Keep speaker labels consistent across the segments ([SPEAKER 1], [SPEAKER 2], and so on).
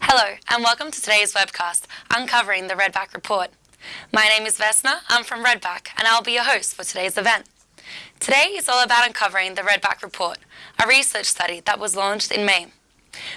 [SPEAKER 1] Hello, and welcome to today's webcast, Uncovering the Redback Report. My name is Vesna, I'm from Redback, and I'll be your host for today's event. Today is all about uncovering the Redback Report, a research study that was launched in May.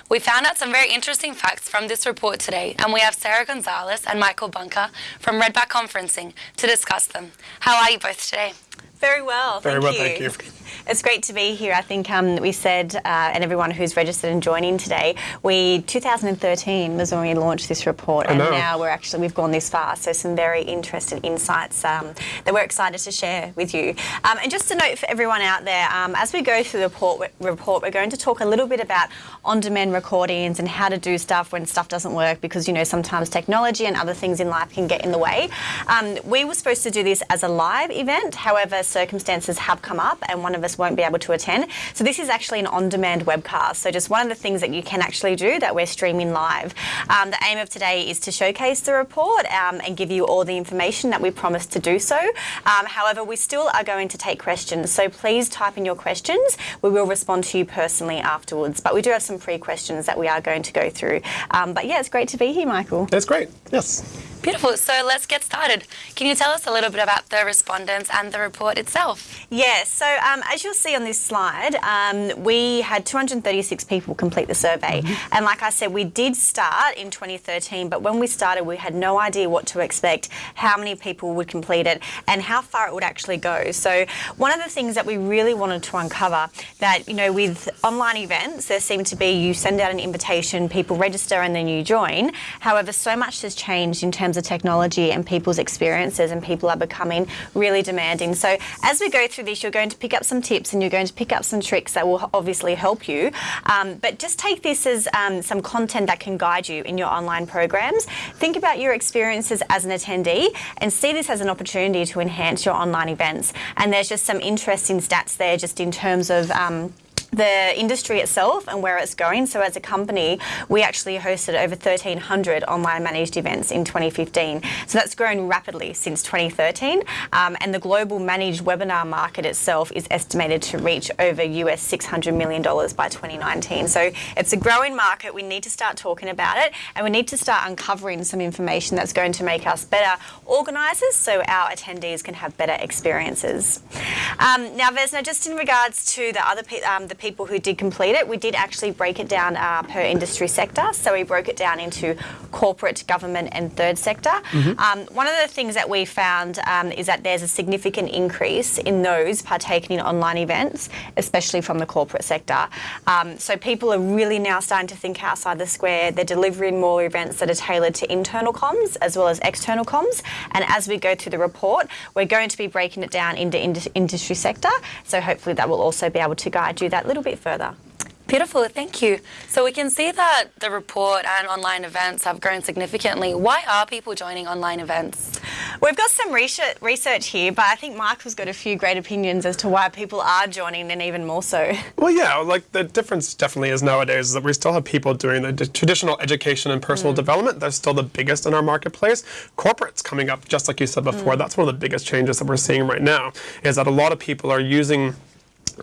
[SPEAKER 1] We found out some very interesting facts from this report today, and we have Sarah Gonzalez and Michael Bunker from Redback Conferencing to discuss them. How are you both today?
[SPEAKER 2] Very well.
[SPEAKER 3] Very
[SPEAKER 2] thank
[SPEAKER 3] well,
[SPEAKER 2] you.
[SPEAKER 3] thank you.
[SPEAKER 2] It's great to be here. I think um, we said, uh, and everyone who's registered and joining today, we 2013 was when we launched this report, and now we're actually we've gone this far. So some very interesting insights um, that we're excited to share with you. Um, and just a note for everyone out there, um, as we go through the report, report, we're going to talk a little bit about on-demand recordings and how to do stuff when stuff doesn't work, because you know sometimes technology and other things in life can get in the way. Um, we were supposed to do this as a live event, however, circumstances have come up, and one of us won't be able to attend. So this is actually an on-demand webcast. So just one of the things that you can actually do that we're streaming live. Um, the aim of today is to showcase the report um, and give you all the information that we promised to do so. Um, however, we still are going to take questions. So please type in your questions. We will respond to you personally afterwards. But we do have some pre-questions that we are going to go through. Um, but yeah, it's great to be here, Michael.
[SPEAKER 3] That's great. Yes.
[SPEAKER 1] Beautiful, so let's get started. Can you tell us a little bit about the respondents and the report itself?
[SPEAKER 2] Yes, so um, as you'll see on this slide, um, we had 236 people complete the survey. And like I said, we did start in 2013, but when we started, we had no idea what to expect, how many people would complete it, and how far it would actually go. So one of the things that we really wanted to uncover that, you know, with online events, there seemed to be you send out an invitation, people register, and then you join. However, so much has changed in terms of technology and people's experiences, and people are becoming really demanding. So as we go through this, you're going to pick up some tips and you're going to pick up some tricks that will obviously help you. Um, but just take this as um, some content that can guide you in your online programs. Think about your experiences as an attendee and see this as an opportunity to enhance your online events. And there's just some interesting stats there just in terms of um, the industry itself and where it's going. So as a company, we actually hosted over 1,300 online managed events in 2015. So that's grown rapidly since 2013. Um, and the global managed webinar market itself is estimated to reach over US $600 million by 2019. So it's a growing market. We need to start talking about it and we need to start uncovering some information that's going to make us better organisers so our attendees can have better experiences. Um, now, Vesna, just in regards to the other um, the people who did complete it, we did actually break it down uh, per industry sector. So we broke it down into corporate, government, and third sector. Um, one of the things that we found um, is that there's a significant increase in those partaking in online events, especially from the corporate sector. Um, so people are really now starting to think outside the square. They're delivering more events that are tailored to internal comms as well as external comms. And as we go through the report, we're going to be breaking it down into ind- industry sector. So hopefully that will also be able to guide you that little bit further.
[SPEAKER 1] Beautiful, thank you. So we can see that the report and online events have grown significantly. Why are people joining online events?
[SPEAKER 2] We've got some research, research here, but I think Michael's got a few great opinions as to why people are joining and even more so.
[SPEAKER 3] Well, yeah, like the difference definitely is nowadays is that we still have people doing the traditional education and personal mm. development. That's still the biggest in our marketplace. Corporates coming up, just like you said before, mm. that's one of the biggest changes that we're seeing right now, is that a lot of people are using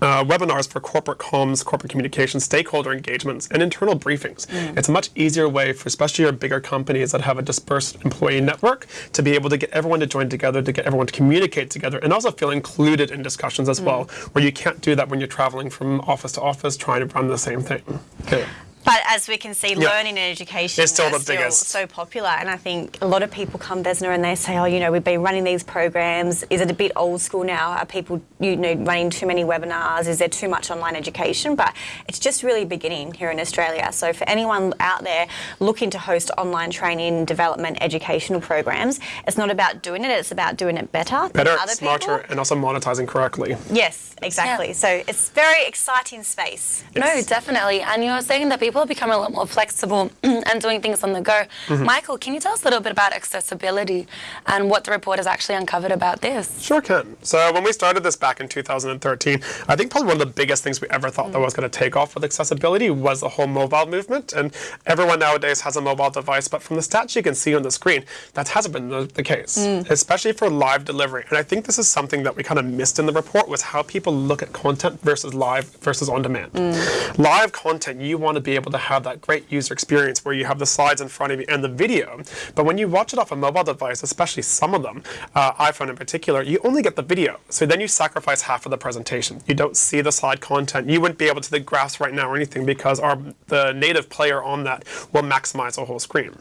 [SPEAKER 3] uh, webinars for corporate comms, corporate communication, stakeholder engagements, and internal briefings. It's a much easier way for especially your bigger companies that have a dispersed employee network to be able to get everyone to join together, to get everyone to communicate together, and also feel included in discussions as well, where you can't do that when you're traveling from office to office trying to run the same thing. Okay.
[SPEAKER 2] But as we can see,
[SPEAKER 3] Yeah.
[SPEAKER 2] learning and education
[SPEAKER 3] is still
[SPEAKER 2] are
[SPEAKER 3] the biggest.
[SPEAKER 2] so popular. And I think a lot of people come Vesna and they say, oh, you know, we've been running these programs. Is it a bit old school now? Are people, you know, running too many webinars? Is there too much online education? But it's just really beginning here in Australia. So for anyone out there looking to host online training, development, educational programs, it's not about doing it. It's about doing it better. than
[SPEAKER 3] Better,
[SPEAKER 2] other
[SPEAKER 3] smarter,
[SPEAKER 2] people.
[SPEAKER 3] and also monetizing correctly.
[SPEAKER 2] Yes, exactly.
[SPEAKER 1] Yeah.
[SPEAKER 2] So it's very exciting space.
[SPEAKER 1] No, definitely. And you were saying that people are becoming a lot more flexible and doing things on the go. Mm-hmm. Michael, can you tell us a little bit about accessibility and what the report has actually uncovered about this?
[SPEAKER 3] Sure can. So when we started this back in 2013, I think probably one of the biggest things we ever thought that mm. was going to take off with accessibility was the whole mobile movement. And everyone nowadays has a mobile device, but from the stats you can see on the screen, that hasn't been the, the case, mm. especially for live delivery. And I think this is something that we kind of missed in the report was how people look at content versus live versus on demand. Mm. Live content, you want to be able to have that great user experience where you have the slides in front of you and the video. But when you watch it off a mobile device, especially some of them, uh, iPhone in particular, you only get the video. So then you sacrifice half of the presentation. You don't see the slide content. You wouldn't be able to the graphs right now or anything because our the native player on that will maximize the whole screen.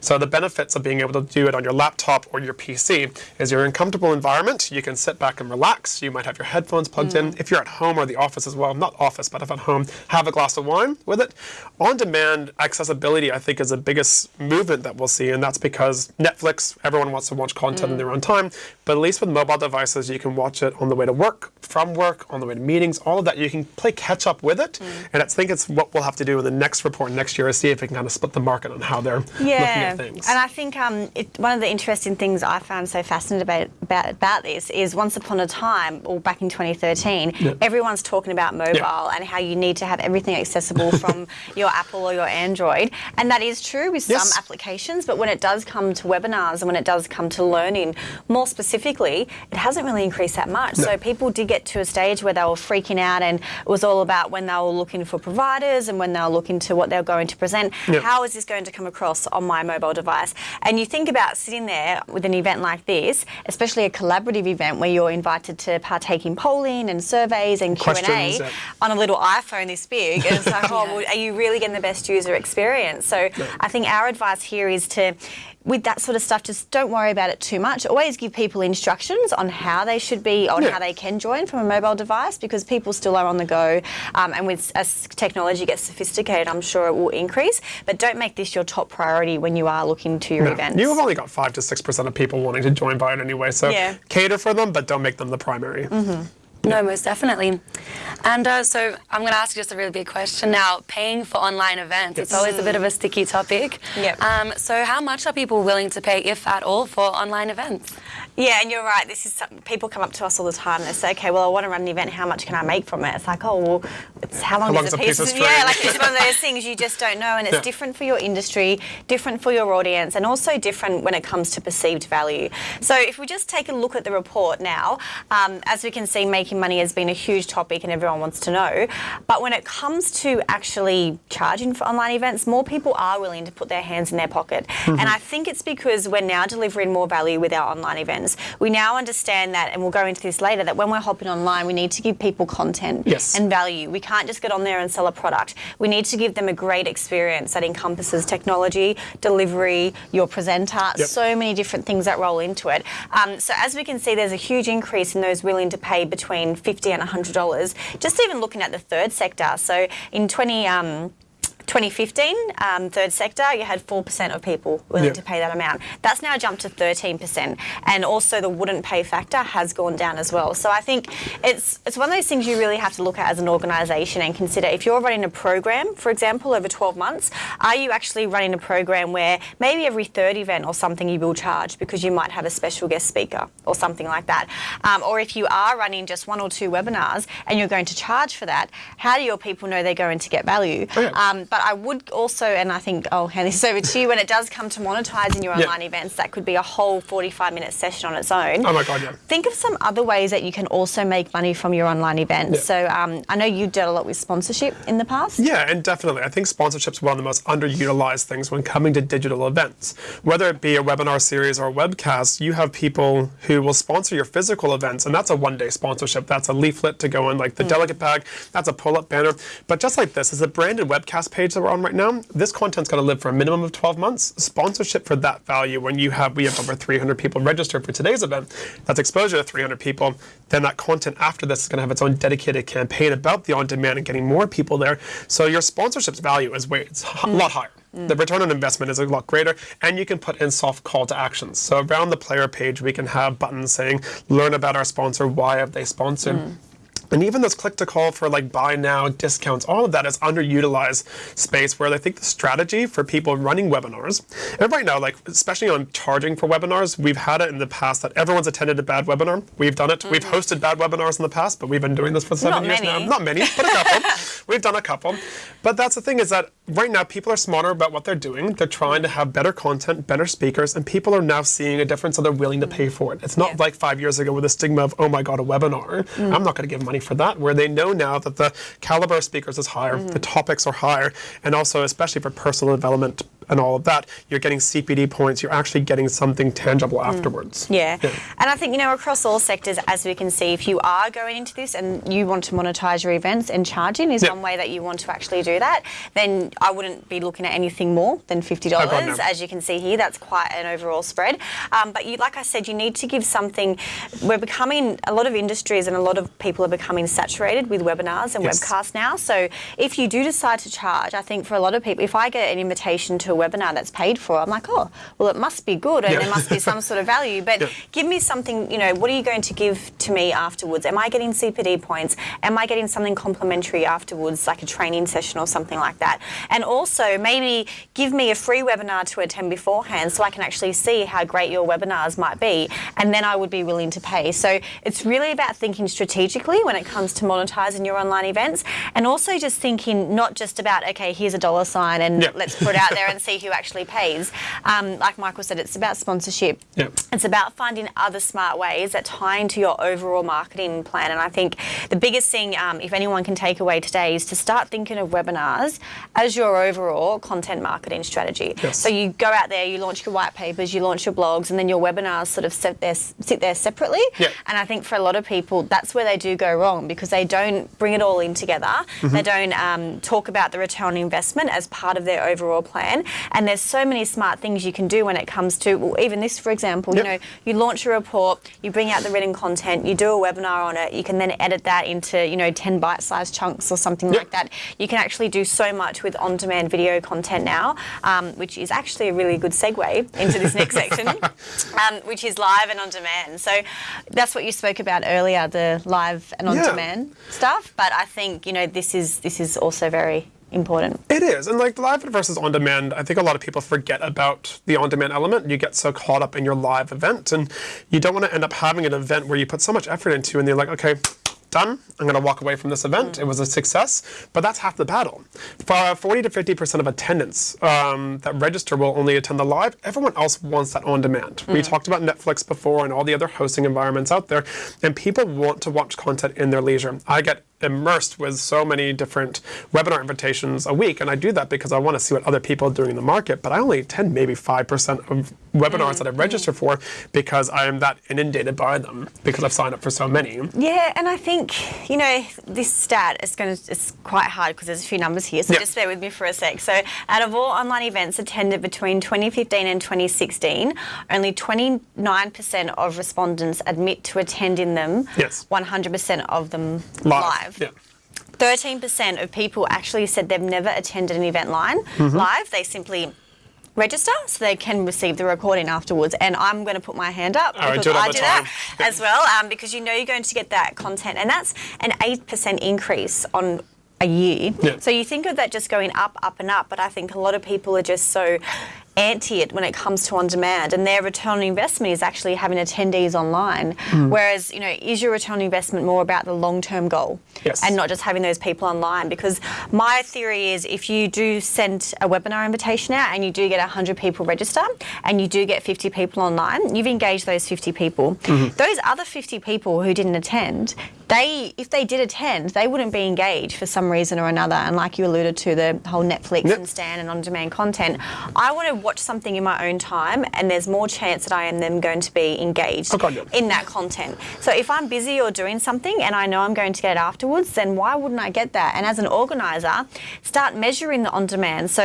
[SPEAKER 3] So the benefits of being able to do it on your laptop or your PC is you're in a comfortable environment. You can sit back and relax. You might have your headphones plugged mm. in. If you're at home or the office as well, not office, but if at home, have a glass of wine with it. On-demand accessibility, I think, is the biggest movement that we'll see, and that's because Netflix, everyone wants to watch content mm. in their own time, but at least with mobile devices, you can watch it on the way to work, from work, on the way to meetings, all of that. You can play catch up with it, mm. and I think it's what we'll have to do in the next report next year is see if we can kind of split the market on how they're yeah. looking at things.
[SPEAKER 2] And I think um, it, one of the interesting things I found so fascinating about, about, about this is once upon a time, or back in 2013, yeah. everyone's talking about mobile yeah. and how you need to have everything accessible from your Apple or your Android. And that is true with yes. some applications, but when it does come to webinars and when it does come to learning more specifically, it hasn't really increased that much. No. So people did get to a stage where they were freaking out and it was all about when they were looking for providers and when they were looking to what they were going to present, yep. how is this going to come across on my mobile device? And you think about sitting there with an event like this, especially a collaborative event where you're invited to partake in polling and surveys and Q&A on a little iPhone this big. And it's like, oh, well, are you really getting the best user experience? So I think our advice here is to with that sort of stuff, just don't worry about it too much. Always give people instructions on how they should be, on yeah. how they can join from a mobile device, because people still are on the go. Um, and with as technology gets sophisticated, I'm sure it will increase. But don't make this your top priority when you are looking to your no. events.
[SPEAKER 3] You've only got five to six percent of people wanting to join by it anyway, so yeah. cater for them, but don't make them the primary.
[SPEAKER 2] Mm -hmm.
[SPEAKER 1] No, most definitely. And uh, so I'm going to ask you just a really big question now. Paying for online events, yes. it's always a bit of a sticky topic.
[SPEAKER 2] Yep.
[SPEAKER 1] Um, so how much are people willing to pay, if at all, for online events?
[SPEAKER 2] Yeah, and you're right. This is something, people come up to us all the time and they say, okay, well, I want to run an event. How much can I make from it? It's like, oh, well, it's how long
[SPEAKER 3] how
[SPEAKER 2] is
[SPEAKER 3] a piece, of
[SPEAKER 2] Yeah, like it's one of those things you just don't know, and it's yeah. different for your industry, different for your audience, and also different when it comes to perceived value. So if we just take a look at the report now, um, as we can see, making money has been a huge topic and everyone wants to know. But when it comes to actually charging for online events, more people are willing to put their hands in their pocket. Mm -hmm. And I think it's because we're now delivering more value with our online events. We now understand that, and we'll go into this later, that when we're hopping online, we need to give people content
[SPEAKER 3] yes.
[SPEAKER 2] and value. We can't just get on there and sell a product. We need to give them a great experience that encompasses technology, delivery, your presenter, yep. so many different things that roll into it. Um, so as we can see, there's a huge increase in those willing to pay between 50 and $100. Just even looking at the third sector. So in 20, um, 2015, um, third sector, you had 4% of people willing to pay that amount. That's now jumped to 13%. And also the wouldn't pay factor has gone down as well. So I think it's, it's one of those things you really have to look at as an organisation and consider if you're running a program, for example, over 12 months, are you actually running a program where maybe every third event or something you will charge because you might have a special guest speaker or something like that. Um, or if you are running just one or two webinars and you're going to charge for that, how do your people know they're going to get value?
[SPEAKER 3] Oh, yeah.
[SPEAKER 2] um, but I would also, and I think I'll hand this over to you, when it does come to monetizing your online events, that could be a whole 45 minute session on its own.
[SPEAKER 3] Oh my God, yeah.
[SPEAKER 2] Think of some other ways that you can also make money from your online events. So um, I know you dealt a lot with sponsorship in the past.
[SPEAKER 3] Yeah, and definitely. I think sponsorship's one of the most underutilized things when coming to digital events. Whether it be a webinar series or a webcast, you have people who will sponsor your physical events, and that's a one day sponsorship. That's a leaflet to go in like the mm. delegate bag, that's a pull up banner. But just like this, is a branded webcast page that we're on right now, this content's going to live for a minimum of 12 months. Sponsorship for that value, when you have, we have over 300 people registered for today's event, that's exposure to 300 people, then that content after this is going to have its own dedicated campaign about the on-demand and getting more people there. So your sponsorship's value is way, it's a lot higher. The return on investment is a lot greater, and you can put in soft call to actions. So around the player page, we can have buttons saying, learn about our sponsor, why have they sponsored. Mm. And even those click to call for like buy now, discounts, all of that is underutilized space where I think the strategy for people running webinars, and right now, like especially on charging for webinars, we've had it in the past that everyone's attended a bad webinar. We've done it. Mm -hmm. We've mm-hmm. hosted bad webinars in the past, but we've been doing this for seven
[SPEAKER 2] Not
[SPEAKER 3] years
[SPEAKER 2] many.
[SPEAKER 3] now. Not many, but a couple. we've done a couple. But that's the thing is that right now people are smarter about what they're doing. They're trying to have better content, better speakers, and people are now seeing a difference and they're willing to pay for it. It's not yeah. like five years ago with the stigma of, oh my God, a webinar. Mm. I'm not going to give money money for that, where they know now that the caliber of speakers is higher, the mm. topics are higher, and also especially for personal development and all of that, you're getting CPD points. You're actually getting something tangible afterwards.
[SPEAKER 2] Yeah. And I think, you know, across all sectors, as we can see, if you are going into this and you want to monetize your events and charging is
[SPEAKER 3] Yeah.
[SPEAKER 2] one way that you want to actually do that, then I wouldn't be looking at anything more than $50.
[SPEAKER 3] Oh, God, no.
[SPEAKER 2] As you can see here, that's quite an overall spread. Um, but you, like I said, you need to give something. We're becoming, a lot of industries and a lot of people are becoming saturated with webinars and
[SPEAKER 3] Yes.
[SPEAKER 2] webcasts now. So if you do decide to charge, I think for a lot of people, if I get an invitation to webinar that's paid for, I'm like, oh, well, it must be good and
[SPEAKER 3] Yeah.
[SPEAKER 2] there must be some sort of value. But
[SPEAKER 3] Yeah.
[SPEAKER 2] give me something, you know, what are you going to give to me afterwards? Am I getting CPD points? Am I getting something complimentary afterwards, like a training session or something like that? And also, maybe give me a free webinar to attend beforehand so I can actually see how great your webinars might be. And then I would be willing to pay. So it's really about thinking strategically when it comes to monetizing your online events and also just thinking not just about, okay, here's a dollar sign and
[SPEAKER 3] Yeah.
[SPEAKER 2] let's put it out there and see who actually pays. Um, like Michael said, it's about sponsorship.
[SPEAKER 3] Yeah.
[SPEAKER 2] It's about finding other smart ways that tie into your overall marketing plan. And I think the biggest thing, um, if anyone can take away today, is to start thinking of webinars as your overall content marketing strategy.
[SPEAKER 3] Yes.
[SPEAKER 2] So you go out there, you launch your white papers, you launch your blogs, and then your webinars sort of sit there, sit there separately.
[SPEAKER 3] Yeah.
[SPEAKER 2] And I think for a lot of people, that's where they do go wrong because they don't bring it all in together.
[SPEAKER 3] Mm-hmm.
[SPEAKER 2] They don't um, talk about the return on investment as part of their overall plan. And there's so many smart things you can do when it comes to, well, even this, for example,
[SPEAKER 3] Yep.
[SPEAKER 2] you know, you launch a report, you bring out the written content, you do a webinar on it, you can then edit that into, you know, 10 bite-sized chunks or something
[SPEAKER 3] Yep.
[SPEAKER 2] like that. You can actually do so much with on-demand video content now, um, which is actually a really good segue into this next section, um, which is live and on demand. So that's what you spoke about earlier, the live and on
[SPEAKER 3] Yeah.
[SPEAKER 2] demand stuff. But I think, you know, this is this is also very important.
[SPEAKER 3] It is, and like live versus on demand, I think a lot of people forget about the on demand element. You get so caught up in your live event, and you don't want to end up having an event where you put so much effort into, and you're like, okay. Done. I'm going to walk away from this event. It was a success, but that's half the battle. For 40 to 50 percent of attendance um, that register will only attend the live. Everyone else wants that on demand. We talked about Netflix before and all the other hosting environments out there, and people want to watch content in their leisure. I get immersed with so many different webinar invitations a week, and I do that because I want to see what other people are doing in the market. But I only attend maybe five percent of webinars that I mm-hmm. register for because I am that inundated by them because I've signed up for so many.
[SPEAKER 2] Yeah, and I think you know this stat is going to it's quite hard because there's a few numbers here. So
[SPEAKER 3] Yeah.
[SPEAKER 2] just bear with me for a sec. So out of all online events attended between 2015 and 2016, only 29% of respondents admit to attending them.
[SPEAKER 3] Yes.
[SPEAKER 2] 100% of them
[SPEAKER 3] Live.
[SPEAKER 2] live.
[SPEAKER 3] Yeah.
[SPEAKER 2] 13% of people actually said they've never attended an event line
[SPEAKER 3] Mm-hmm.
[SPEAKER 2] live. They simply register so they can receive the recording afterwards. And I'm going to put my hand up
[SPEAKER 3] I
[SPEAKER 2] because
[SPEAKER 3] all
[SPEAKER 2] I do that
[SPEAKER 3] Yeah.
[SPEAKER 2] as well um, because you know you're going to get that content. And that's an 8% increase on a year.
[SPEAKER 3] Yeah.
[SPEAKER 2] So you think of that just going up, up, and up, but I think a lot of people are just so anti it when it comes to on demand and their return on investment is actually having attendees online
[SPEAKER 3] Hmm.
[SPEAKER 2] whereas you know is your return on investment more about the long term goal
[SPEAKER 3] Yes.
[SPEAKER 2] and not just having those people online because my theory is if you do send a webinar invitation out and you do get 100 people register and you do get 50 people online you've engaged those 50 people
[SPEAKER 3] Mm-hmm.
[SPEAKER 2] those other 50 people who didn't attend they if they did attend they wouldn't be engaged for some reason or another and like you alluded to the whole netflix
[SPEAKER 3] Yep.
[SPEAKER 2] and stan and on demand content i want to watch something in my own time and there's more chance that i am then going to be engaged
[SPEAKER 3] Oh,
[SPEAKER 2] in that content. So if I'm busy or doing something and I know I'm going to get it afterwards, then why wouldn't I get that? And as an organizer, start measuring the on demand. So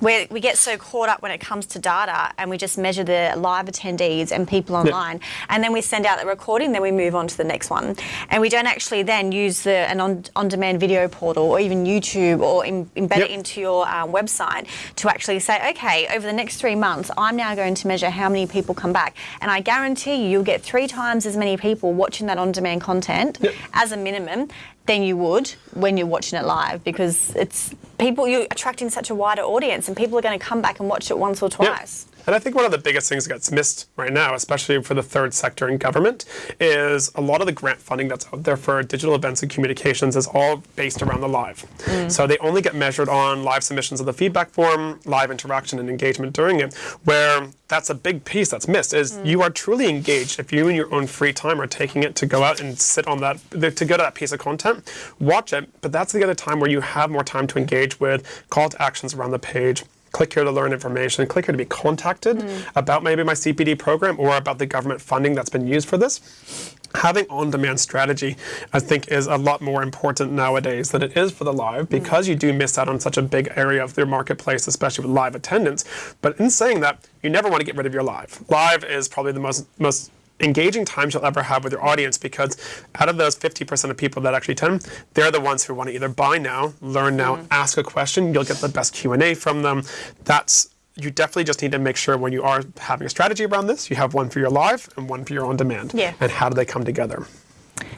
[SPEAKER 2] where we get so caught up when it comes to data and we just measure the live attendees and people online and then we send out the recording then we move on to the next one and we don't actually then use the an on, on-demand video portal or even youtube or in, embed
[SPEAKER 3] Yep.
[SPEAKER 2] it into your um, website to actually say okay over the next three months i'm now going to measure how many people come back and i guarantee you you'll get three times as many people watching that on-demand content
[SPEAKER 3] Yep.
[SPEAKER 2] as a minimum than you would when you're watching it live because it's people you're attracting such a wider audience and people are going to come back and watch it once or twice.
[SPEAKER 3] Yeah. And I think one of the biggest things that gets missed right now, especially for the third sector in government, is a lot of the grant funding that's out there for digital events and communications is all based around the live. Mm. So they only get measured on live submissions of the feedback form, live interaction and engagement during it, where that's a big piece that's missed is mm. you are truly engaged if you in your own free time are taking it to go out and sit on that to go to that piece of content watch it but that's the other time where you have more time to engage with call to actions around the page click here to learn information, click here to be contacted mm. about maybe my CPD program or about the government funding that's been used for this. Having on-demand strategy, I think, is a lot more important nowadays than it is for the live mm. because mm. you do miss out on such a big area of their marketplace, especially with live attendance. But in saying that, you never want to get rid of your live. Live is probably the most most engaging times you'll ever have with your audience because out of those 50% of people that actually attend, they're the ones who want to either buy now, learn now, mm. ask a question. You'll get the best Q&A from them. That's you definitely just need to make sure when you are having a strategy around this, you have one for your live and one for your on demand.
[SPEAKER 2] Yeah.
[SPEAKER 3] And how do they come together?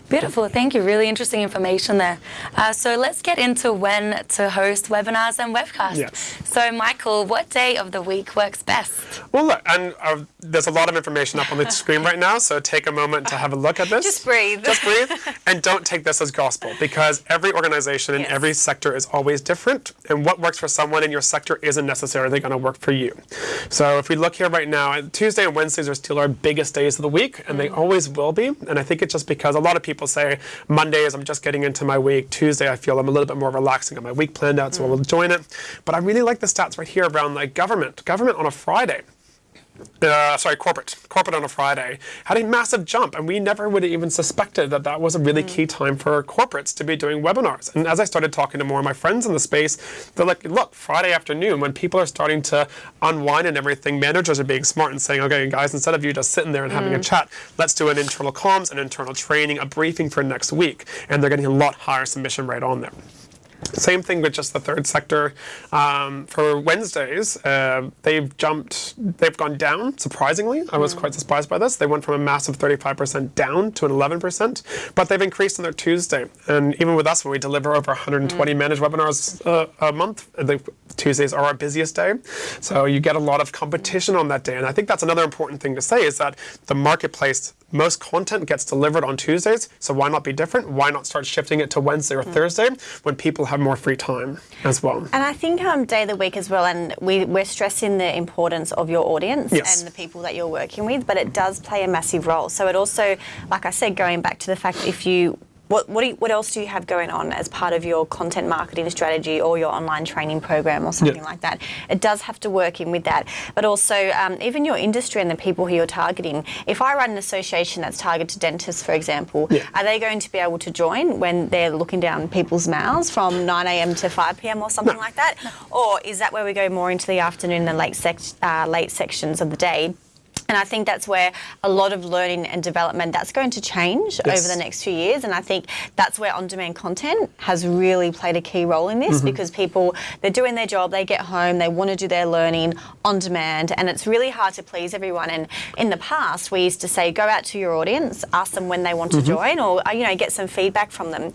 [SPEAKER 1] Beautiful, thank you. Really interesting information there. Uh, so let's get into when to host webinars and webcasts.
[SPEAKER 3] Yes.
[SPEAKER 1] So Michael, what day of the week works best?
[SPEAKER 3] Well, look, and uh, there's a lot of information up on the screen right now, so take a moment to have a look at this.
[SPEAKER 2] Just breathe.
[SPEAKER 3] Just breathe, and don't take this as gospel because every organization in yes. every sector is always different, and what works for someone in your sector isn't necessarily going to work for you. So if we look here right now, Tuesday and Wednesdays are still our biggest days of the week, and mm. they always will be, and I think it's just because a lot of people say Mondays I'm just getting into my week. Tuesday I feel I'm a little bit more relaxing. Got my week planned out, so mm. I'll join it. But I really like the stats right here around like government. Government on a Friday uh, sorry, corporate, corporate on a Friday, had a massive jump. And we never would have even suspected that that was a really mm. key time for corporates to be doing webinars. And as I started talking to more of my friends in the space, they're like, look, Friday afternoon, when people are starting to unwind and everything, managers are being smart and saying, okay, guys, instead of you just sitting there and having mm. a chat, let's do an internal comms, an internal training, a briefing for next week. And they're getting a lot higher submission rate on there. Same thing with just the third sector. Um, for Wednesdays, uh, they've jumped, they've gone down, surprisingly. I was mm. quite surprised by this. They went from a massive 35% down to an 11%, but they've increased on their Tuesday. And even with us, when we deliver over 120 mm. managed webinars uh, a month, the Tuesdays are our busiest day. So you get a lot of competition on that day. And I think that's another important thing to say is that the marketplace most content gets delivered on Tuesdays, so why not be different? Why not start shifting it to Wednesday or mm. Thursday when people have more free time as well?
[SPEAKER 2] And I think um, day of the week as well, and we, we're stressing the importance of your audience
[SPEAKER 3] yes.
[SPEAKER 2] and the people that you're working with, but it does play a massive role. So it also, like I said, going back to the fact that if you what, what, you, what, else do you have going on as part of your content marketing strategy or your online training program or something like that? It does have to work in with that. But also, um, even your industry and the people who you're targeting. If I run an association that's targeted to dentists, for example, are they going to be able to join when they're looking down people's mouths from 9am to 5pm or something no. like that? Or is that where we go more into the afternoon and late, sec uh, late sections of the day? And I think that's where a lot of learning and development that's going to change yes. over the next few years. And I think that's where on-demand content has really played a key role in this mm -hmm. because people they're doing their job, they get home, they want to do their learning on demand, and it's really hard to please everyone. And in the past, we used to say go out to your audience, ask them when they want mm -hmm. to mm-hmm. join, or uh, you know get some feedback from them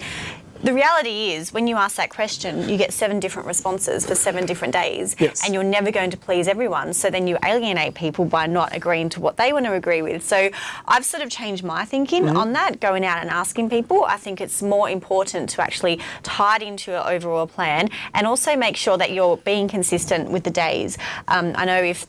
[SPEAKER 2] the reality is, when you ask that question, you get seven different responses for seven different days,
[SPEAKER 3] yes.
[SPEAKER 2] and you're never going to please everyone. So then you alienate people by not agreeing to what they want to agree with. So I've sort of changed my thinking mm -hmm. on that, going out and asking people. I think it's more important to actually tie it into your overall plan and also make sure that you're being consistent with the days. Um, I know if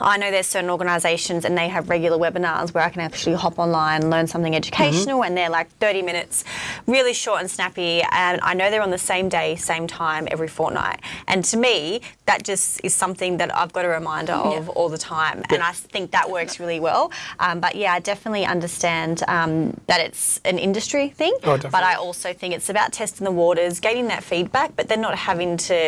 [SPEAKER 2] I know there's certain organisations and they have regular webinars where I can actually hop online and learn something educational mm -hmm. and they're like 30 minutes, really short and snappy and I know they're on the same day, same time every fortnight. And to me, that just is something that I've got a reminder of yeah. all the time yeah. and I think that works really well. Um, but yeah, I definitely understand um, that it's an industry thing,
[SPEAKER 3] oh,
[SPEAKER 2] but I also think it's about testing the waters, getting that feedback, but then not having to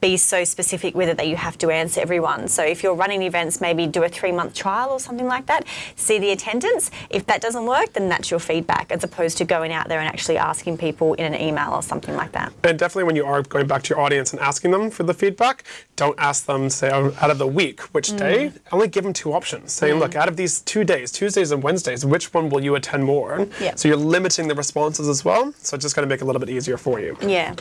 [SPEAKER 2] be so specific with it that you have to answer everyone. So if you're running events maybe do a three month trial or something like that, see the attendance. If that doesn't work, then that's your feedback as opposed to going out there and actually asking people in an email or something like that.
[SPEAKER 3] And definitely when you are going back to your audience and asking them for the feedback, don't ask them, say, oh, out of the week, which
[SPEAKER 2] Mm.
[SPEAKER 3] day? Only give them two options. Saying, look, out of these two days, Tuesdays and Wednesdays, which one will you attend more?
[SPEAKER 2] Yeah.
[SPEAKER 3] So you're limiting the responses as well. So it's just going to make it a little bit easier for you.
[SPEAKER 2] Yeah.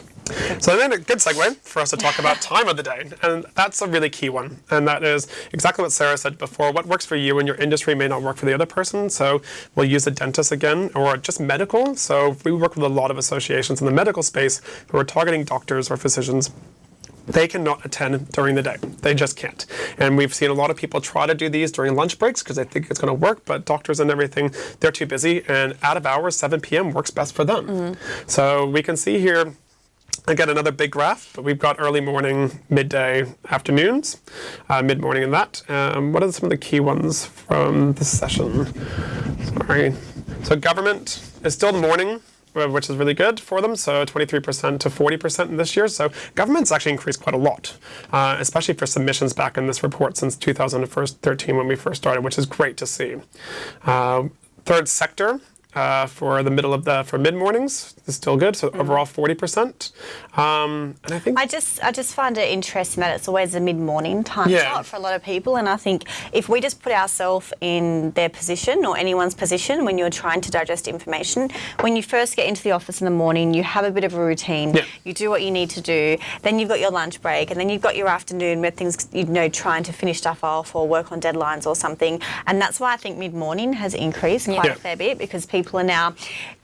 [SPEAKER 3] So then a good segue for us to talk about time of the day. And that's a really key one. And that is exactly what Sarah said before. What works for you in your industry may not work for the other person. So we'll use a dentist again or just medical. So we work with a lot of associations in the medical space who are targeting doctors or physicians they cannot attend during the day. They just can't. And we've seen a lot of people try to do these during lunch breaks because they think it's going to work, but doctors and everything, they're too busy. And out of hours, 7 p.m. works best for them. Mm-hmm. So we can see here, again, another big graph, but we've got early morning, midday, afternoons, uh, mid morning, and that. Um, what are some of the key ones from this session? Sorry. So government is still the morning uh, which is really good for them. So 23% to 40% in this year. So government's actually increased quite a lot, uh, especially for submissions back in this report since 2013 when we first started, which is great to see. Uh, third sector. Uh, for the middle of the for mid mornings is still good. So overall, forty percent. Um, and I think
[SPEAKER 2] I just I just find it interesting that it's always a mid morning time
[SPEAKER 3] Yeah.
[SPEAKER 2] slot for a lot of people, and I think if we just put ourselves in their position or anyone's position when you're trying to digest information, when you first get into the office in the morning, you have a bit of a routine.
[SPEAKER 3] Yeah.
[SPEAKER 2] You do what you need to do. Then you've got your lunch break, and then you've got your afternoon where things you know trying to finish stuff off or work on deadlines or something. And that's why I think mid morning has increased quite
[SPEAKER 3] Yeah.
[SPEAKER 2] a fair bit because people are now.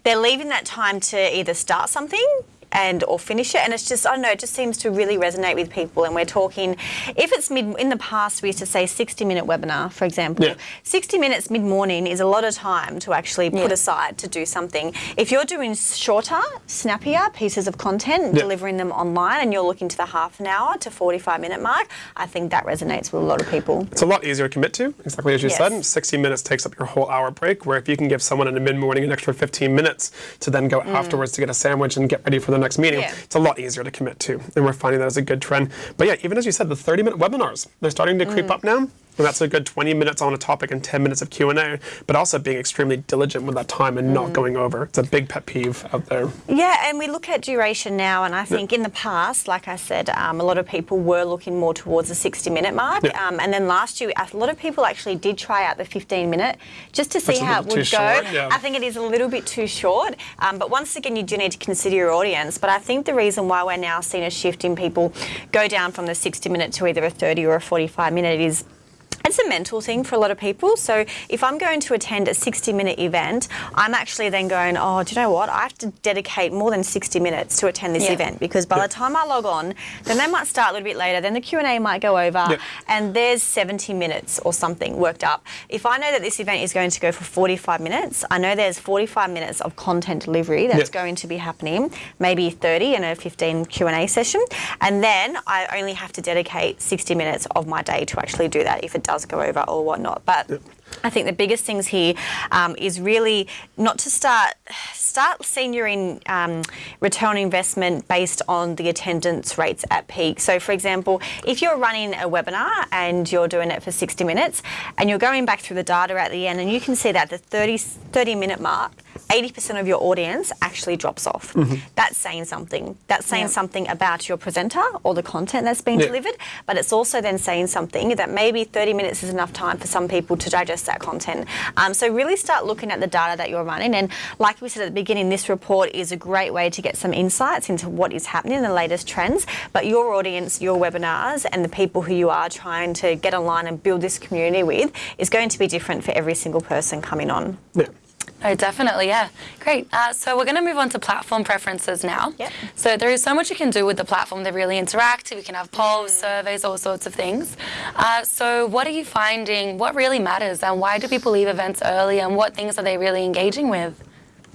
[SPEAKER 2] They're leaving that time to either start something and or finish it and it's just I don't know it just seems to really resonate with people and we're talking if it's mid in the past we used to say 60 minute webinar for example
[SPEAKER 3] Yeah.
[SPEAKER 2] 60 minutes mid morning is a lot of time to actually put
[SPEAKER 1] Yeah.
[SPEAKER 2] aside to do something if you're doing shorter snappier pieces of content
[SPEAKER 3] Yeah.
[SPEAKER 2] delivering them online and you're looking to the half an hour to 45 minute mark I think that resonates with a lot of people
[SPEAKER 3] It's a lot easier to commit to, exactly as you
[SPEAKER 2] Yes.
[SPEAKER 3] said. 60 minutes takes up your whole hour break, where if you can give someone in the mid morning an extra 15 minutes to then go mm. afterwards to get a sandwich and get ready for the next meeting,
[SPEAKER 2] Mm. Yeah.
[SPEAKER 3] it's a lot easier to commit to. And we're finding that as a good trend. But yeah, even as you said, the 30 minute webinars, they're starting to
[SPEAKER 2] Mm.
[SPEAKER 3] creep up now. And that's a good 20 minutes on a topic and 10 minutes of Q&A, but also being extremely diligent with that time and
[SPEAKER 2] Mm.
[SPEAKER 3] not going over. It's a big pet peeve out there.
[SPEAKER 2] Yeah, and we look at duration now, and I think in the past, like I said, um, a lot of people were looking more towards the 60 minute mark.
[SPEAKER 3] Yeah.
[SPEAKER 2] Um, and then last year, a lot of people actually did try out the 15 minute just to see how it would go.
[SPEAKER 3] short, yeah.
[SPEAKER 2] I think it is a little bit too short. Um, but once again, you do need to consider your audience. But I think the reason why we're now seeing a shift in people go down from the 60 minute to either a 30 or a 45 minute is it's a mental thing for a lot of people. So if I'm going to attend a 60 minute event, I'm actually then going, oh, do you know what? I have to dedicate more than 60 minutes to attend this
[SPEAKER 1] Yeah.
[SPEAKER 2] event because by
[SPEAKER 3] Yeah.
[SPEAKER 2] the time I log on, then they might start a little bit later, then the Q&A might go over
[SPEAKER 3] Yeah.
[SPEAKER 2] and there's 70 minutes or something worked up. If I know that this event is going to go for 45 minutes, I know there's 45 minutes of content delivery that's going to be happening, maybe 30 in a 15 Q&A session, and then I only have to dedicate 60 minutes of my day to actually do that if it does go over or whatnot. But I think the biggest things here um, is really not to start start senioring um, return on investment based on the attendance rates at peak. So, for example, if you're running a webinar and you're doing it for 60 minutes and you're going back through the data at the end and you can see that the 30, 30 minute mark, 80% of your audience actually drops off. That's saying something. That's saying
[SPEAKER 1] Yeah.
[SPEAKER 2] something about your presenter or the content that's being
[SPEAKER 3] Yeah.
[SPEAKER 2] delivered, but it's also then saying something that maybe 30 minutes is enough time for some people to digest that content. Um, so really start looking at the data that you're running. And like we said at the beginning, this report is a great way to get some insights into what is happening in the latest trends. But your audience, your webinars, and the people who you are trying to get online and build this community with is going to be different for every single person coming on.
[SPEAKER 3] Yeah.
[SPEAKER 1] Oh, definitely, yeah. Great. Uh, so we're going to move on to platform preferences now.
[SPEAKER 2] Yep.
[SPEAKER 1] So there is so much you can do with the platform. They're really interactive. You can have polls, surveys, all sorts of things. Uh, so what are you finding? What really matters, and why do people leave events early? And what things are they really engaging with?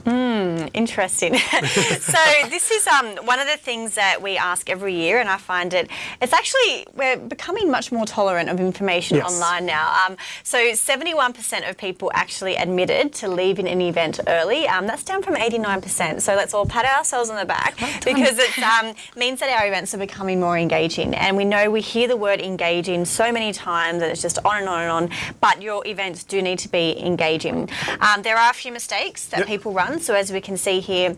[SPEAKER 2] Interesting. so this is um, one of the things that we ask every year, and I find it. It's actually we're becoming much more tolerant of information
[SPEAKER 3] Yes.
[SPEAKER 2] online now. Um, so 71% of people actually admitted to leaving an event early. Um, that's down from 89%. So let's all pat ourselves on the back because it um, means that our events are becoming more engaging. And we know we hear the word engaging so many times, and it's just on and on and on. But your events do need to be engaging. Um, there are a few mistakes that
[SPEAKER 3] Yep.
[SPEAKER 2] people run. So as we can see here.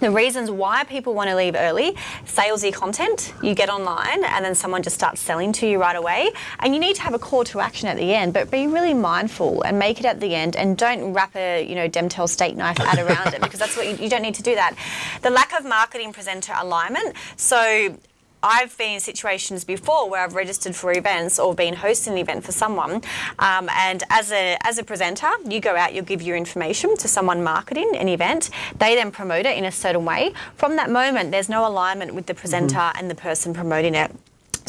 [SPEAKER 2] The reasons why people want to leave early, salesy content, you get online and then someone just starts selling to you right away. And you need to have a call to action at the end, but be really mindful and make it at the end and don't wrap a, you know, Demtel steak knife ad around it because that's what you, you don't need to do that. The lack of marketing presenter alignment. So I've been in situations before where I've registered for events or been hosting an event for someone, um, and as a as a presenter, you go out, you give your information to someone marketing an event. They then promote it in a certain way. From that moment, there's no alignment with the presenter and the person promoting it.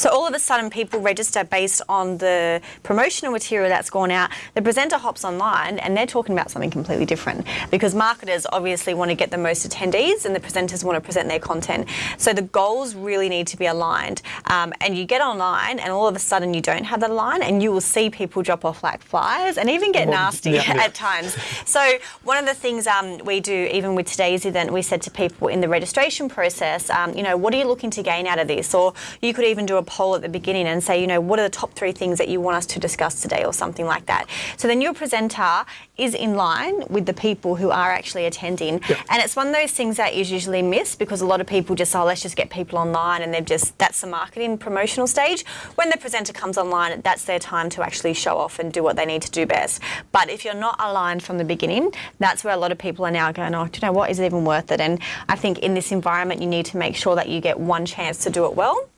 [SPEAKER 2] So all of a sudden, people register based on the promotional material that's gone out. The presenter hops online and they're talking about something completely different because marketers obviously want to get the most attendees and the presenters want to present their content. So the goals really need to be aligned. Um, and you get online and all of a sudden you don't have that line and you will see people drop off like flies and even get
[SPEAKER 3] Well,
[SPEAKER 2] nasty
[SPEAKER 3] yeah, yeah.
[SPEAKER 2] at times. So one of the things um, we do, even with today's event, we said to people in the registration process, um, you know, what are you looking to gain out of this? Or you could even do a poll at the beginning and say, you know, what are the top three things that you want us to discuss today, or something like that. So then your presenter is in line with the people who are actually attending, and it's one of those things that is usually missed because a lot of people just, oh, let's just get people online, and they've just that's the marketing promotional stage. When the presenter comes online, that's their time to actually show off and do what they need to do best. But if you're not aligned from the beginning, that's where a lot of people are now going, oh, do you know what? Is it even worth it? And I think in this environment, you need to make sure that you get one chance to do it well.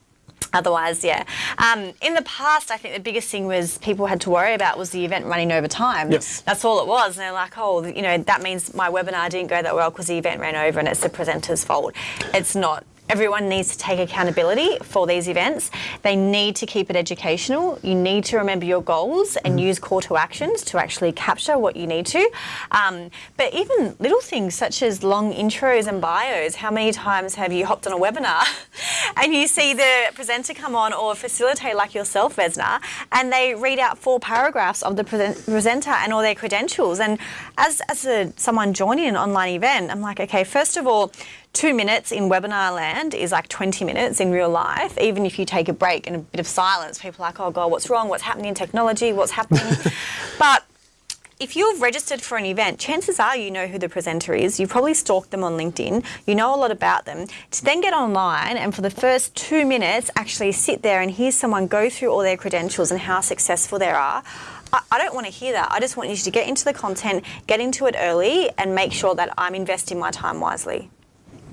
[SPEAKER 2] Otherwise, yeah. Um, in the past, I think the biggest thing was people had to worry about was the event running over time.
[SPEAKER 3] Yes.
[SPEAKER 2] That's all it was. And they're like, oh, you know, that means my webinar didn't go that well because the event ran over and it's the presenter's fault. It's not. Everyone needs to take accountability for these events. They need to keep it educational. You need to remember your goals and use call to actions to actually capture what you need to. Um, but even little things such as long intros and bios. How many times have you hopped on a webinar and you see the presenter come on or facilitate like yourself, Vesna, and they read out four paragraphs of the present- presenter and all their credentials. And as, as a, someone joining an online event, I'm like, okay, first of all, two minutes in webinar land is like 20 minutes in real life. Even if you take a break and a bit of silence, people are like, oh God, what's wrong? What's happening in technology? What's happening? but if you've registered for an event, chances are you know who the presenter is. You've probably stalked them on LinkedIn. You know a lot about them. To then get online and for the first two minutes actually sit there and hear someone go through all their credentials and how successful they are. I I don't want to hear that. I just want you to get into the content, get into it early, and make sure that I'm investing my time wisely.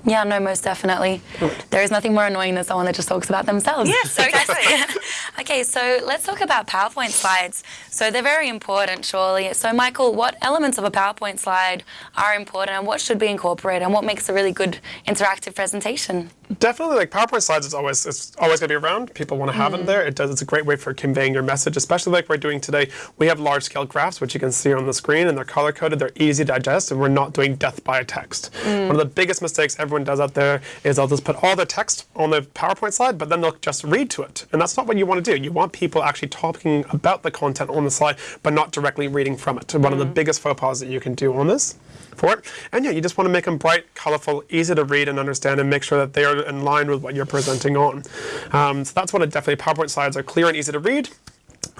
[SPEAKER 1] Yeah, no, most definitely. There is nothing more annoying than someone that just talks about themselves.
[SPEAKER 2] Yes, exactly.
[SPEAKER 1] okay, so let's talk about PowerPoint slides. So they're very important, surely. So, Michael, what elements of a PowerPoint slide are important and what should be incorporated and what makes a really good interactive presentation?
[SPEAKER 3] Definitely, like PowerPoint slides is always it's always going to be around. People want to have them mm. there. It does. It's a great way for conveying your message, especially like we're doing today. We have large scale graphs, which you can see on the screen, and they're color coded. They're easy to digest, and we're not doing death by text. Mm. One of the biggest mistakes everyone does out there is they'll just put all the text on the PowerPoint slide, but then they'll just read to it, and that's not what you want to do. You want people actually talking about the content on the slide, but not directly reading from it. One of the mm. biggest faux pas that you can do on this for it. And yeah, you just want to make them bright, colorful, easy to read and understand, and make sure that they are in line with what you're presenting on. Um, so that's what it definitely. PowerPoint slides are clear and easy to read.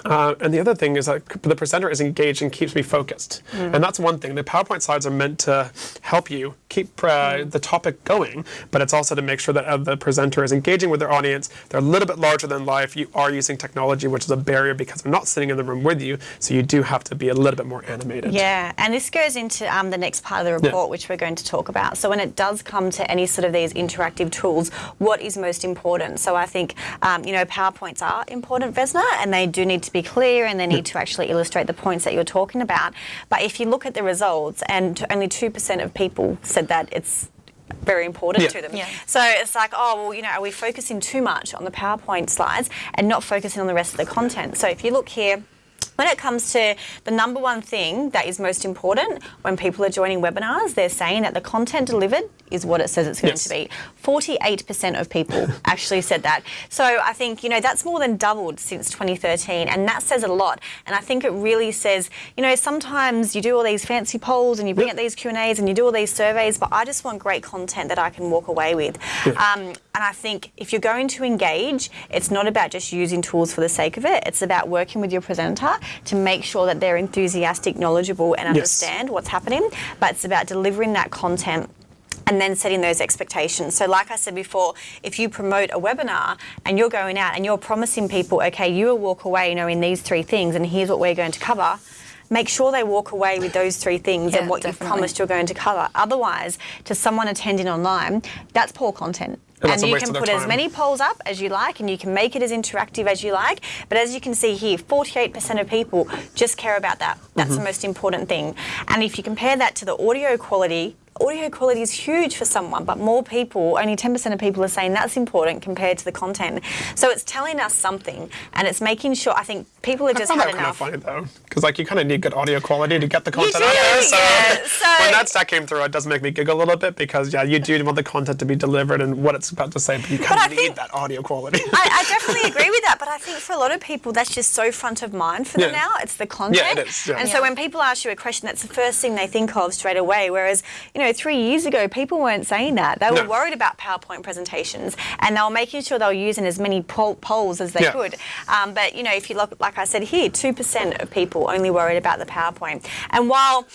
[SPEAKER 3] Uh, and the other thing is that the presenter is engaged and keeps me focused. And that's one thing. The PowerPoint slides are meant to help you keep uh, the topic going, but it's also to make sure that uh, the presenter is engaging with their audience. They're a little bit larger than life. You are using technology, which is a barrier because they're not sitting in the room with you. So you do have to be a little bit more animated.
[SPEAKER 2] Yeah, and this goes into um, the next part of the report, which we're going to talk about. So when it does come to any sort of these interactive tools, what is most important? So I think um, you know PowerPoints are important, Vesna, and they do need to be clear and they need to actually illustrate the points that you're talking about. But if you look at the results, and only two percent of people said that it's very important
[SPEAKER 3] Yeah.
[SPEAKER 2] to them.
[SPEAKER 1] Yeah.
[SPEAKER 2] So it's like, oh, well, you know, are we focusing too much on the PowerPoint slides and not focusing on the rest of the content? So if you look here, When it comes to the number one thing that is most important when people are joining webinars, they're saying that the content delivered is what it says it's going
[SPEAKER 3] Yes.
[SPEAKER 2] to be. 48% of people actually said that. So I think, you know, that's more than doubled since 2013 and that says a lot. And I think it really says, you know, sometimes you do all these fancy polls and you bring
[SPEAKER 3] Yep.
[SPEAKER 2] out these Q&As and you do all these surveys, but I just want great content that I can walk away with. Um, and I think if you're going to engage, it's not about just using tools for the sake of it. It's about working with your presenter to make sure that they're enthusiastic, knowledgeable and
[SPEAKER 3] Yes.
[SPEAKER 2] understand what's happening. But it's about delivering that content and then setting those expectations. So, like I said before, if you promote a webinar and you're going out and you're promising people, okay, you will walk away knowing these three things, and here's what we're going to cover. Make sure they walk away with those three things
[SPEAKER 1] Yeah,
[SPEAKER 2] and what you've promised you're going to cover. Otherwise, to someone attending online, that's poor content.
[SPEAKER 3] And
[SPEAKER 2] you can put as many polls up as you like and you can make it as interactive as you like. But as you can see here, 48% of people just care about that. That's
[SPEAKER 3] Mm-hmm.
[SPEAKER 2] the most important thing. And if you compare that to the audio quality, audio quality is huge for someone, but more people, only 10% of people are saying that's important compared to the content. So it's telling us something and it's making sure, I think people have
[SPEAKER 3] I
[SPEAKER 2] just
[SPEAKER 3] found
[SPEAKER 2] had
[SPEAKER 3] that kind of funny though, because like you kind of need good audio quality to get the content out there. So,
[SPEAKER 2] yeah. So-
[SPEAKER 3] when that stat came through, it does make me giggle a little bit because yeah, you do want the content to be delivered and what it's about to say, but you
[SPEAKER 2] I
[SPEAKER 3] kind of need
[SPEAKER 2] think-
[SPEAKER 3] that audio quality.
[SPEAKER 2] I, I definitely agree with that, but I think for a lot of people, that's just so front of mind for them
[SPEAKER 3] Yeah.
[SPEAKER 2] now. It's the content.
[SPEAKER 3] it is, yeah.
[SPEAKER 2] And
[SPEAKER 1] Yeah.
[SPEAKER 2] so when people ask you a question, that's the first thing they think of straight away. Whereas, you know, three years ago, people weren't saying that. They were
[SPEAKER 3] No.
[SPEAKER 2] worried about PowerPoint presentations and they were making sure they were using as many poll- polls as they
[SPEAKER 3] Yeah.
[SPEAKER 2] could. Um, but, you know, if you look, like I said here, 2% of people only worried about the PowerPoint. And while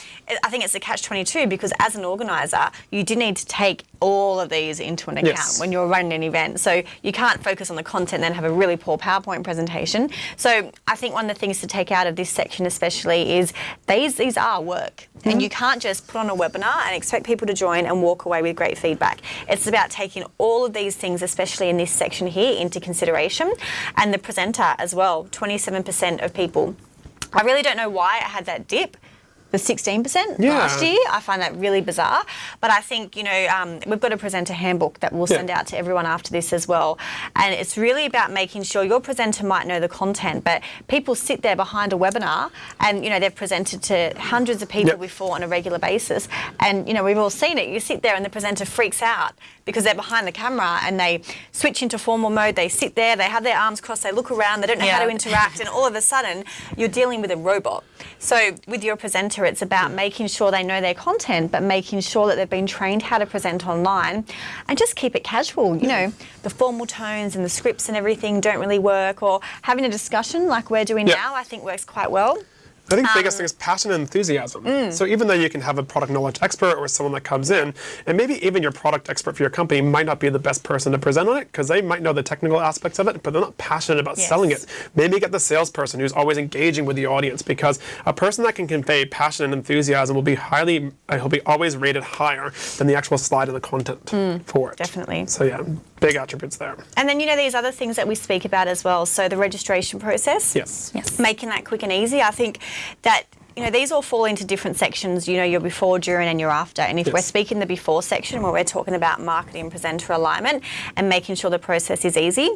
[SPEAKER 2] I think it's a catch 22 because as an organiser, you do need to take all of these into an account
[SPEAKER 3] Yes.
[SPEAKER 2] when you're running an event. So you can't focus on the content and then have a really poor PowerPoint presentation. So I think one of the things to take out of this section especially is these these are work. And mm-hmm. you can't just put on a webinar and expect people to join and walk away with great feedback. It's about taking all of these things, especially in this section here, into consideration. And the presenter as well, 27% of people. I really don't know why it had that dip. The 16%
[SPEAKER 3] Yeah.
[SPEAKER 2] last year. I find that really bizarre. But I think, you know, um, we've got a presenter handbook that we'll
[SPEAKER 3] Yeah.
[SPEAKER 2] send out to everyone after this as well. And it's really about making sure your presenter might know the content, but people sit there behind a webinar and, you know, they've presented to hundreds of people
[SPEAKER 3] Yep.
[SPEAKER 2] before on a regular basis. And, you know, we've all seen it. You sit there and the presenter freaks out because they're behind the camera and they switch into formal mode. They sit there, they have their arms crossed, they look around, they don't know how to interact, and all of a sudden you're dealing with a robot. So with your presenter, it's about making sure they know their content, but making sure that they've been trained how to present online, and just keep it casual. You know, the formal tones and the scripts and everything don't really work, or having a discussion like we're doing
[SPEAKER 3] Yeah.
[SPEAKER 2] now, I think works quite well.
[SPEAKER 3] I think the biggest
[SPEAKER 2] Um,
[SPEAKER 3] thing is passion and enthusiasm.
[SPEAKER 2] mm.
[SPEAKER 3] So even though you can have a product knowledge expert or someone that comes in, and maybe even your product expert for your company might not be the best person to present on it because they might know the technical aspects of it, but they're not passionate about
[SPEAKER 2] Yes.
[SPEAKER 3] selling it. Maybe get the salesperson who's always engaging with the audience because a person that can convey passion and enthusiasm will be highly, uh, he'll be always rated higher than the actual slide and the content for it.
[SPEAKER 2] Mm. definitely.
[SPEAKER 3] So yeah, big attributes there.
[SPEAKER 2] And then, you know, these other things that we speak about as well. So the registration process.
[SPEAKER 3] Yes.
[SPEAKER 1] Yes.
[SPEAKER 2] making that quick and easy. I think that you know these all fall into different sections. You know, your before, during, and your after. And if
[SPEAKER 3] Yes.
[SPEAKER 2] we're speaking the before section, where we're talking about marketing presenter alignment and making sure the process is easy.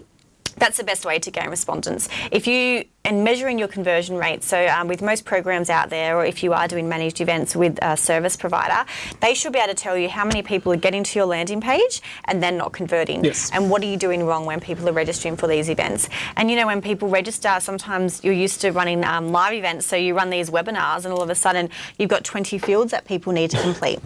[SPEAKER 2] That's the best way to gain respondents. If you and measuring your conversion rate. So um, with most programs out there, or if you are doing managed events with a service provider, they should be able to tell you how many people are getting to your landing page and then not converting.
[SPEAKER 3] Yes.
[SPEAKER 2] And what are you doing wrong when people are registering for these events? And you know, when people register, sometimes you're used to running um, live events, so you run these webinars, and all of a sudden you've got 20 fields that people need to complete.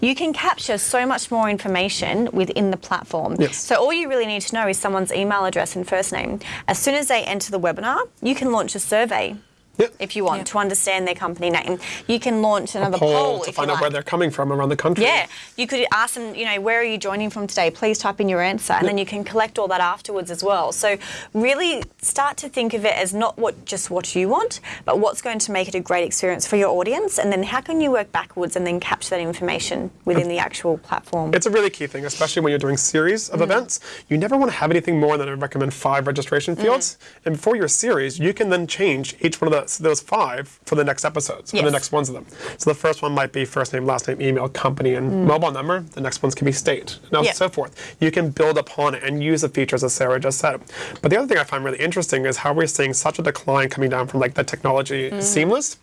[SPEAKER 2] You can capture so much more information within the platform.
[SPEAKER 3] Yes.
[SPEAKER 2] So all you really need to know is someone's email address and first name. As soon as they enter the webinar, you can launch a survey.
[SPEAKER 3] Yep.
[SPEAKER 2] If you want
[SPEAKER 1] Yeah.
[SPEAKER 2] to understand their company name, you can launch another
[SPEAKER 3] Poll
[SPEAKER 2] poll
[SPEAKER 3] to find out
[SPEAKER 2] like.
[SPEAKER 3] where they're coming from around the country.
[SPEAKER 2] Yeah, you could ask them, you know, where are you joining from today? Please type in your answer, and then you can collect all that afterwards as well. So really start to think of it as not what just what you want, but what's going to make it a great experience for your audience, and then how can you work backwards and then capture that information within the actual platform.
[SPEAKER 3] It's a really key thing, especially when you're doing series of mm. events. You never want to have anything more than I recommend five registration fields. Mm. And for your series, you can then change each one of the, those five for the next episodes, for the next ones of them. So the first one might be first name, last name, email, company, and mm. mobile number. The next ones can be state, and
[SPEAKER 2] Yeah.
[SPEAKER 3] so forth. You can build upon it and use the features as Sarah just said. But the other thing I find really interesting is how we're seeing such a decline coming down from like the technology mm. seamless.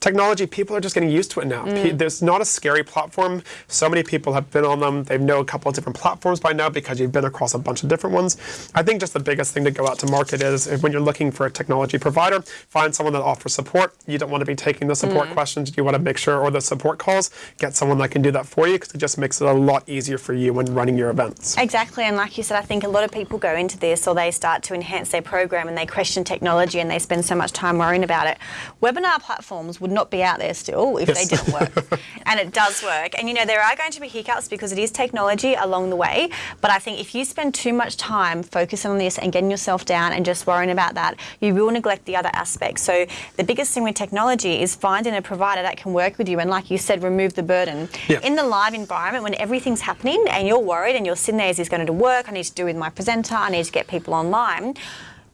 [SPEAKER 3] Technology, people are just getting used to it now. Pe- mm. There's not a scary platform. So many people have been on them. They know a couple of different platforms by now because you've been across a bunch of different ones. I think just the biggest thing to go out to market is when you're looking for a technology provider, find someone that offers support. You don't want to be taking the support mm. questions. You want to make sure, or the support calls, get someone that can do that for you because it just makes it a lot easier for you when running your events.
[SPEAKER 2] Exactly, and like you said, I think a lot of people go into this or they start to enhance their program and they question technology and they spend so much time worrying about it. Webinar platforms would not be out there still if
[SPEAKER 3] Yes.
[SPEAKER 2] they didn't work. and it does work. And you know, there are going to be hiccups because it is technology along the way. But I think if you spend too much time focusing on this and getting yourself down and just worrying about that, you will neglect the other aspects. So the biggest thing with technology is finding a provider that can work with you and like you said, remove the burden.
[SPEAKER 3] Yeah.
[SPEAKER 2] In the live environment when everything's happening and you're worried and you're sitting there, is this going to work? I need to do with my presenter, I need to get people online.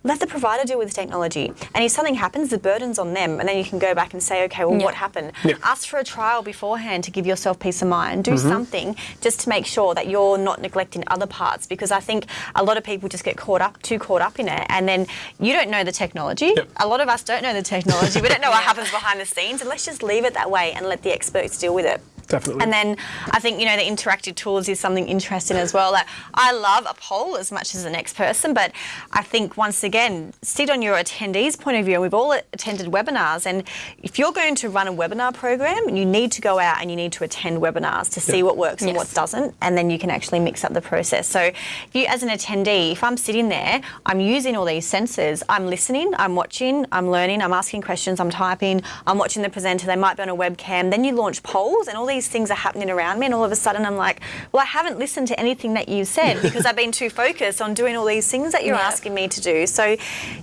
[SPEAKER 2] Let the provider deal with the technology. And if something happens, the burden's on them. And then you can go back and say, okay, well,
[SPEAKER 1] Yeah.
[SPEAKER 2] what happened?
[SPEAKER 3] Yeah.
[SPEAKER 2] Ask for a trial beforehand to give yourself peace of mind. Do mm-hmm. something just to make sure that you're not neglecting other parts because I think a lot of people just get caught up, too caught up in it. And then you don't know the technology.
[SPEAKER 3] Yep.
[SPEAKER 2] A lot of us don't know the technology. we don't know what happens behind the scenes. And let's just leave it that way and let the experts deal with it.
[SPEAKER 3] Definitely.
[SPEAKER 2] And then I think, you know, the interactive tools is something interesting as well. Like, I love a poll as much as the next person, but I think once again, sit on your attendees' point of view. And we've all attended webinars. And if you're going to run a webinar program, you need to go out and you need to attend webinars to see what works and what doesn't. And then you can actually mix up the process. So if you, as an attendee, if I'm sitting there, I'm using all these senses, I'm listening, I'm watching, I'm learning, I'm asking questions, I'm typing, I'm watching the presenter, they might be on a webcam. Then you launch polls and all these things are happening around me. And all of a sudden I'm like, well, I haven't listened to anything that you said because I've been too focused on doing all these things that you're
[SPEAKER 1] Yeah.
[SPEAKER 2] asking me to do. So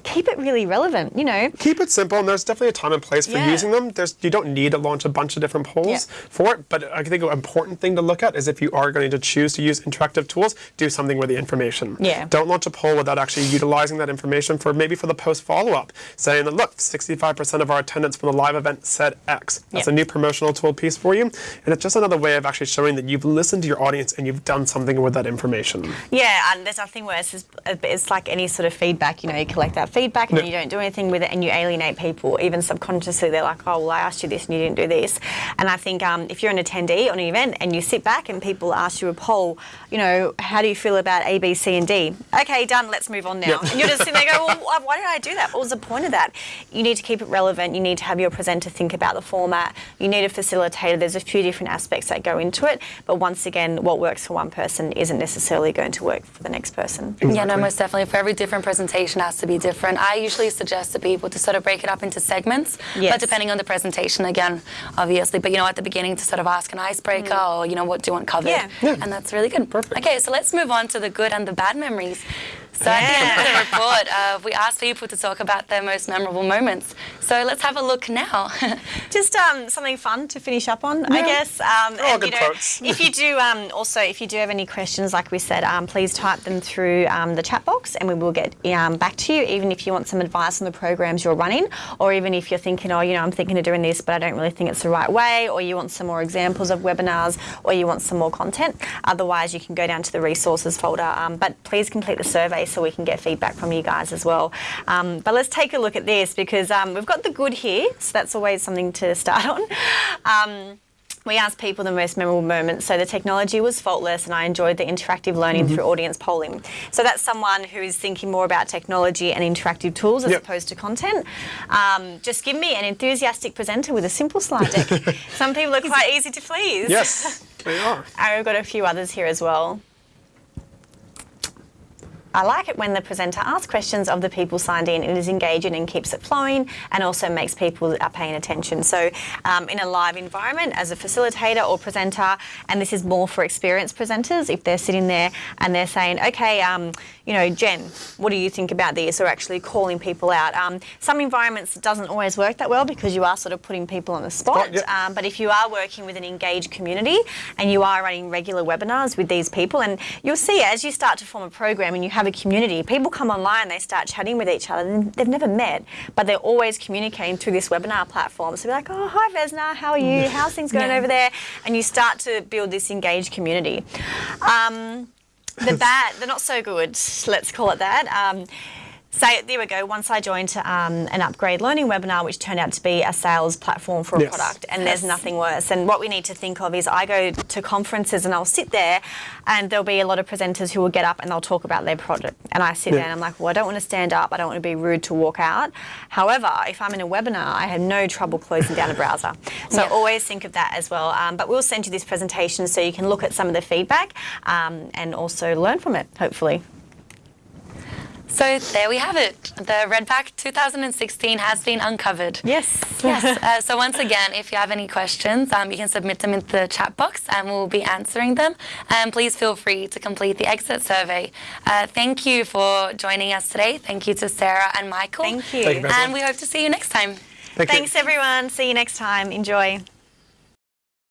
[SPEAKER 2] keep it really relevant, you know.
[SPEAKER 3] keep it simple and there's definitely a time and place for
[SPEAKER 2] Yeah.
[SPEAKER 3] using them there's you don't need to launch a bunch of different polls
[SPEAKER 2] Yeah.
[SPEAKER 3] for it but i think an important thing to look at is if you are going to choose to use interactive tools do something with the information
[SPEAKER 2] Yeah.
[SPEAKER 3] don't launch a poll without actually utilizing that information for maybe for the post follow-up saying that look 65% of our attendance for the live event said x that's a new promotional tool piece for you and it's just another way of actually showing that you've listened to your audience and you've done something with that information
[SPEAKER 2] Yeah, and there's nothing worse. It's, it's like any sort of feedback. You know, you collect that feedback and then you don't do anything with it, and you alienate people. Even subconsciously, they're like, "Oh, well, I asked you this and you didn't do this." And I think um, if you're an attendee on an event and you sit back and people ask you a poll, you know, how do you feel about A, B, C, and D? Okay, done. Let's move on now.
[SPEAKER 3] Yeah.
[SPEAKER 2] And you're just sitting there going, "Well, why- why did I do that? What was the point of that?" You need to keep it relevant. You need to have your presenter think about the format. You need a facilitator. There's a few different aspects that go into it. But once again, what works for one person isn't necessarily going to work for the next person.
[SPEAKER 1] Yeah, no, most definitely. For every different presentation has to be different. I usually suggest to people to sort of break it up into segments,
[SPEAKER 2] Yes.
[SPEAKER 1] but depending on the presentation again, obviously. But you know, at the beginning to sort of ask an icebreaker mm. or you know what do you want covered,
[SPEAKER 2] Yeah.
[SPEAKER 3] Yeah.
[SPEAKER 1] and that's really good.
[SPEAKER 3] Perfect.
[SPEAKER 1] Okay, so let's move on to the good and the bad memories. So at the end of the report, uh, we asked people to talk about their most memorable moments. So let's have a look now.
[SPEAKER 2] Just um, something fun to finish up on, I guess. Um,
[SPEAKER 3] They're
[SPEAKER 2] and,
[SPEAKER 3] good
[SPEAKER 2] you know,
[SPEAKER 3] quotes.
[SPEAKER 2] if you do, um, also, if you do have any questions, like we said, um, please type them through um, the chat box, and we will get um, back to you. Even if you want some advice on the programs you're running, or even if you're thinking, oh, you know, I'm thinking of doing this, but I don't really think it's the right way, or you want some more examples of webinars, or you want some more content. Otherwise, you can go down to the resources folder. Um, but please complete the survey so we can get feedback from you guys as well. Um, but let's take a look at this because um, we've got the good here, so that's always something to start on. Um, we asked people the most memorable moments. So the technology was faultless, and I enjoyed the interactive learning through audience polling. So that's someone who is thinking more about technology and interactive tools as
[SPEAKER 3] Yep.
[SPEAKER 2] opposed to content. Um, just give me an enthusiastic presenter with a simple slide deck. Some people are quite easy to please.
[SPEAKER 3] yes they are
[SPEAKER 2] And we've got a few others here as well. I like it when the presenter asks questions of the people signed in. It is engaging and keeps it flowing and also makes people are paying attention. So, um, in a live environment, as a facilitator or presenter, and this is more for experienced presenters, if they're sitting there and they're saying, okay, um, you know, Jen, what do you think about this? Or actually calling people out. Um, some environments doesn't always work that well because you are sort of putting people on the spot.
[SPEAKER 3] Yeah.
[SPEAKER 2] Um, but if you are working with an engaged community and you are running regular webinars with these people, and you'll see as you start to form a program and you have have a community. People come online, they start chatting with each other, and they've never met, but they're always communicating through this webinar platform. So be like, oh, hi Vesna, how are you? How's things going
[SPEAKER 1] Yeah.
[SPEAKER 2] over there? And you start to build this engaged community. Um, the bad, the not so good, let's call it that. Um, Say, there we go. Once I joined um, an upgrade learning webinar, which turned out to be a sales platform for a
[SPEAKER 3] Yes.
[SPEAKER 2] product, and there's nothing worse. And what we need to think of is I go to conferences and I'll sit there, and there'll be a lot of presenters who will get up and they'll talk about their product. And I sit
[SPEAKER 3] Yeah.
[SPEAKER 2] there and I'm like, well, I don't want to stand up. I don't want to be rude to walk out. However, if I'm in a webinar, I have no trouble closing down a browser. So
[SPEAKER 1] Yeah.
[SPEAKER 2] always think of that as well. Um, but we'll send you this presentation so you can look at some of the feedback um, and also learn from it, hopefully.
[SPEAKER 1] So there we have it. The Redback 2016 has been uncovered.
[SPEAKER 2] Yes.
[SPEAKER 1] Yes. Uh, so once again, if you have any questions, um, you can submit them into the chat box, and we'll be answering them. And please feel free to complete the exit survey. Uh, thank you for joining us today. Thank you to Sarah and Michael.
[SPEAKER 2] Thank you.
[SPEAKER 3] Thank you
[SPEAKER 1] And we hope to see you next time.
[SPEAKER 3] Thank you.
[SPEAKER 2] Thanks, everyone. See you next time. Enjoy.